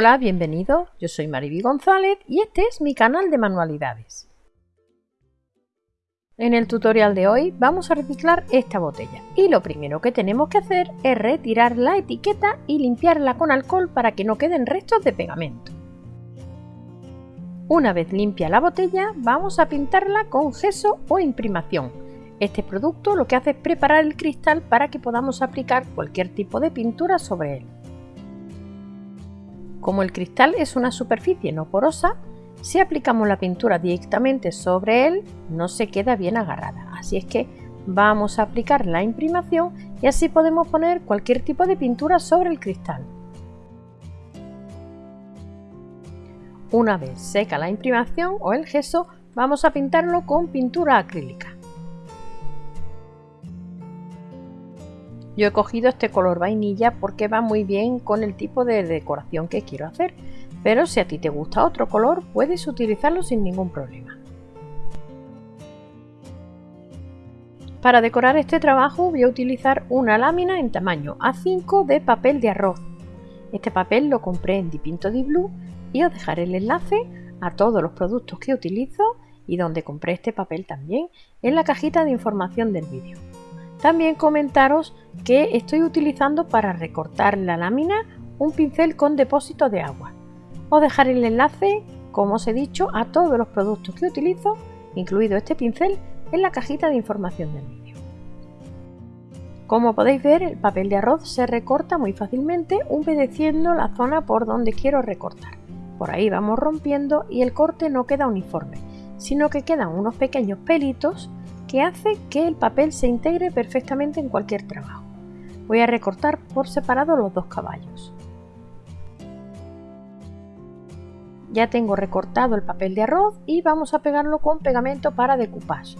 Hola, bienvenido. Yo soy Mariby González y este es mi canal de manualidades. En el tutorial de hoy vamos a reciclar esta botella y lo primero que tenemos que hacer es retirar la etiqueta y limpiarla con alcohol para que no queden restos de pegamento. Una vez limpia la botella vamos a pintarla con gesso o imprimación. Este producto lo que hace es preparar el cristal para que podamos aplicar cualquier tipo de pintura sobre él. Como el cristal es una superficie no porosa, si aplicamos la pintura directamente sobre él no se queda bien agarrada. Así es que vamos a aplicar la imprimación y así podemos poner cualquier tipo de pintura sobre el cristal. Una vez seca la imprimación o el gesso, vamos a pintarlo con pintura acrílica. Yo he cogido este color vainilla porque va muy bien con el tipo de decoración que quiero hacer, pero si a ti te gusta otro color puedes utilizarlo sin ningún problema. Para decorar este trabajo voy a utilizar una lámina en tamaño A5 de papel de arroz. Este papel lo compré en Dipinto di Blue y os dejaré el enlace a todos los productos que utilizo y donde compré este papel también en la cajita de información del vídeo. También comentaros que estoy utilizando para recortar la lámina un pincel con depósito de agua. Os dejaré el enlace, como os he dicho, a todos los productos que utilizo, incluido este pincel, en la cajita de información del vídeo. Como podéis ver, el papel de arroz se recorta muy fácilmente humedeciendo la zona por donde quiero recortar. Por ahí vamos rompiendo y el corte no queda uniforme, sino que quedan unos pequeños pelitos que hace que el papel se integre perfectamente en cualquier trabajo. Voy a recortar por separado los dos caballos. Ya tengo recortado el papel de arroz y vamos a pegarlo con pegamento para decoupage.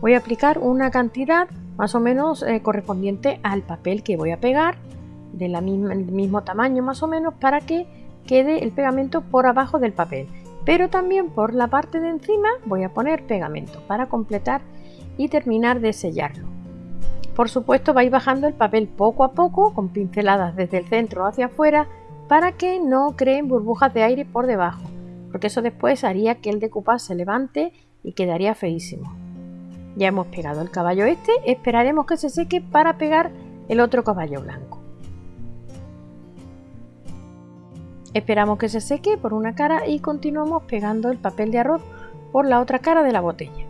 Voy a aplicar una cantidad más o menos eh, correspondiente al papel que voy a pegar, del mismo tamaño más o menos, para que quede el pegamento por abajo del papel. Pero también por la parte de encima voy a poner pegamento para completar y terminar de sellarlo. Por supuesto vais bajando el papel poco a poco con pinceladas desde el centro hacia afuera para que no creen burbujas de aire por debajo, porque eso después haría que el decoupage se levante y quedaría feísimo. Ya hemos pegado el caballo este, esperaremos que se seque para pegar el otro caballo blanco. Esperamos que se seque por una cara y continuamos pegando el papel de arroz por la otra cara de la botella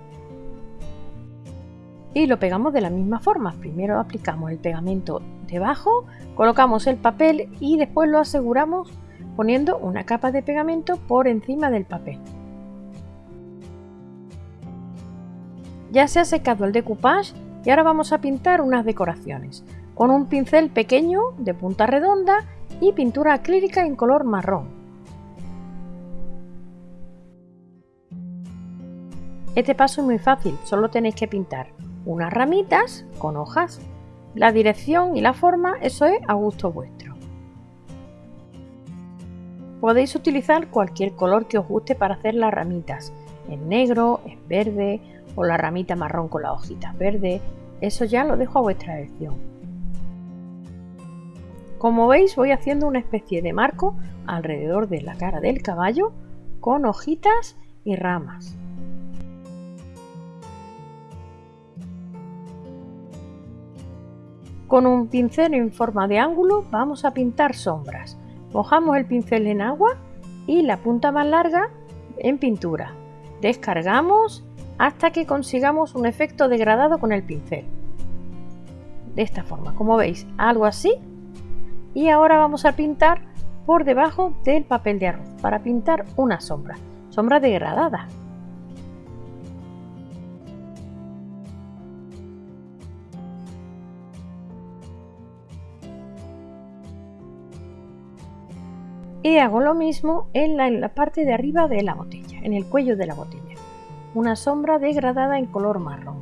y lo pegamos de la misma forma. Primero aplicamos el pegamento debajo, colocamos el papel y después lo aseguramos poniendo una capa de pegamento por encima del papel. Ya se ha secado el decoupage y ahora vamos a pintar unas decoraciones con un pincel pequeño de punta redonda y pintura acrílica en color marrón. Este paso es muy fácil, solo tenéis que pintar unas ramitas con hojas. La dirección y la forma, eso es a gusto vuestro. Podéis utilizar cualquier color que os guste para hacer las ramitas, en negro, en verde o la ramita marrón con las hojitas verdes, eso ya lo dejo a vuestra elección. Como veis voy haciendo una especie de marco alrededor de la cara del caballo con hojitas y ramas. Con un pincel en forma de ángulo vamos a pintar sombras. Mojamos el pincel en agua y la punta más larga en pintura. Descargamos hasta que consigamos un efecto degradado con el pincel. De esta forma, como veis, algo así. Y ahora vamos a pintar por debajo del papel de arroz para pintar una sombra, sombra degradada. Y hago lo mismo en la, parte de arriba de la botella, en el cuello de la botella. Una sombra degradada en color marrón.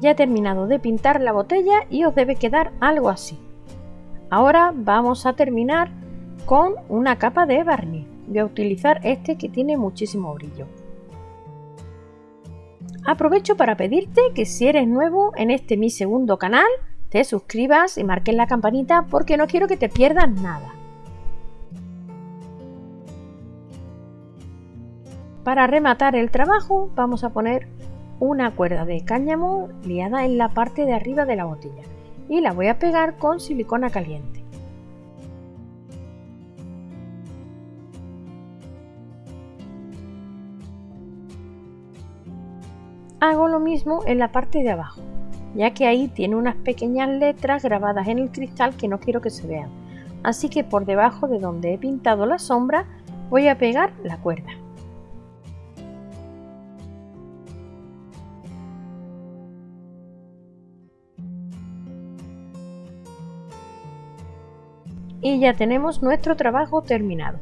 Ya he terminado de pintar la botella y os debe quedar algo así. Ahora vamos a terminar con una capa de barniz. Voy a utilizar este que tiene muchísimo brillo. Aprovecho para pedirte que si eres nuevo en este mi segundo canal, te suscribas y marques la campanita porque no quiero que te pierdas nada. Para rematar el trabajo vamos a poner una cuerda de cáñamo liada en la parte de arriba de la botella y la voy a pegar con silicona caliente. Hago lo mismo en la parte de abajo, ya que ahí tiene unas pequeñas letras grabadas en el cristal que no quiero que se vean. Así que por debajo de donde he pintado la sombra voy a pegar la cuerda. y ya tenemos nuestro trabajo terminado.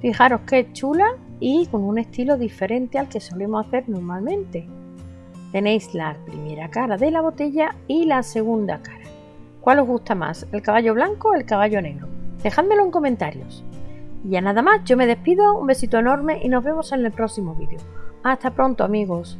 Fijaros qué chula y con un estilo diferente al que solemos hacer normalmente. Tenéis la primera cara de la botella y la segunda cara. ¿Cuál os gusta más, el caballo blanco o el caballo negro? Dejádmelo en comentarios. Y ya nada más, yo me despido, un besito enorme y nos vemos en el próximo vídeo. Hasta pronto amigos.